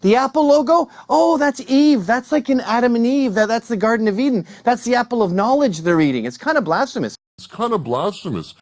The apple logo? Oh, that's Eve. That's like in Adam and Eve. That, that's the Garden of Eden. That's the apple of knowledge they're eating. It's kind of blasphemous. It's kind of blasphemous.